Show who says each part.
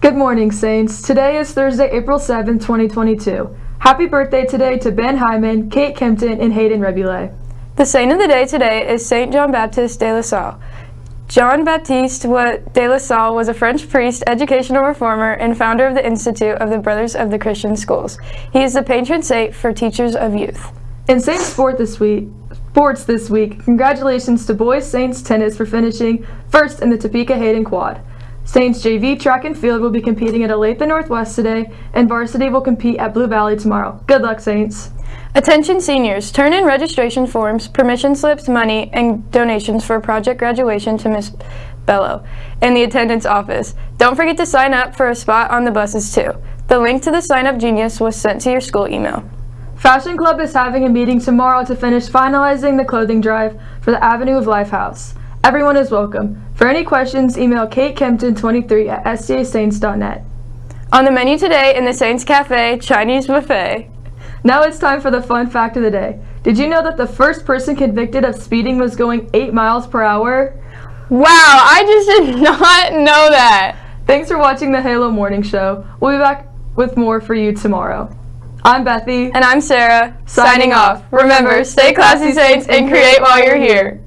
Speaker 1: Good morning, Saints. Today is Thursday, April 7th, 2022. Happy birthday today to Ben Hyman, Kate Kempton, and Hayden Rebule.
Speaker 2: The saint of the day today is Saint John Baptiste de la Salle. John Baptiste de la Salle was a French priest, educational reformer, and founder of the Institute of the Brothers of the Christian Schools. He is the patron saint for teachers of youth.
Speaker 1: In Saint Sport this week, sports this week, congratulations to boys Saints tennis for finishing first in the Topeka Hayden Quad. Saints JV track and field will be competing at Olathe Northwest today, and varsity will compete at Blue Valley tomorrow. Good luck, Saints.
Speaker 2: Attention seniors, turn in registration forms, permission slips, money, and donations for project graduation to Miss Bello in the attendance office. Don't forget to sign up for a spot on the buses too. The link to the Sign Up Genius was sent to your school email.
Speaker 1: Fashion Club is having a meeting tomorrow to finish finalizing the clothing drive for the Avenue of Life House. Everyone is welcome. For any questions, email katekempton23 at stasaints.net.
Speaker 2: On the menu today in the Saints Cafe, Chinese buffet.
Speaker 1: Now it's time for the fun fact of the day. Did you know that the first person convicted of speeding was going 8 miles per hour?
Speaker 2: Wow, I just did not know that.
Speaker 1: Thanks for watching the Halo Morning Show. We'll be back with more for you tomorrow. I'm Bethy.
Speaker 2: And I'm Sarah. Signing, signing off. Remember, stay classy, Saints, and create while you're here.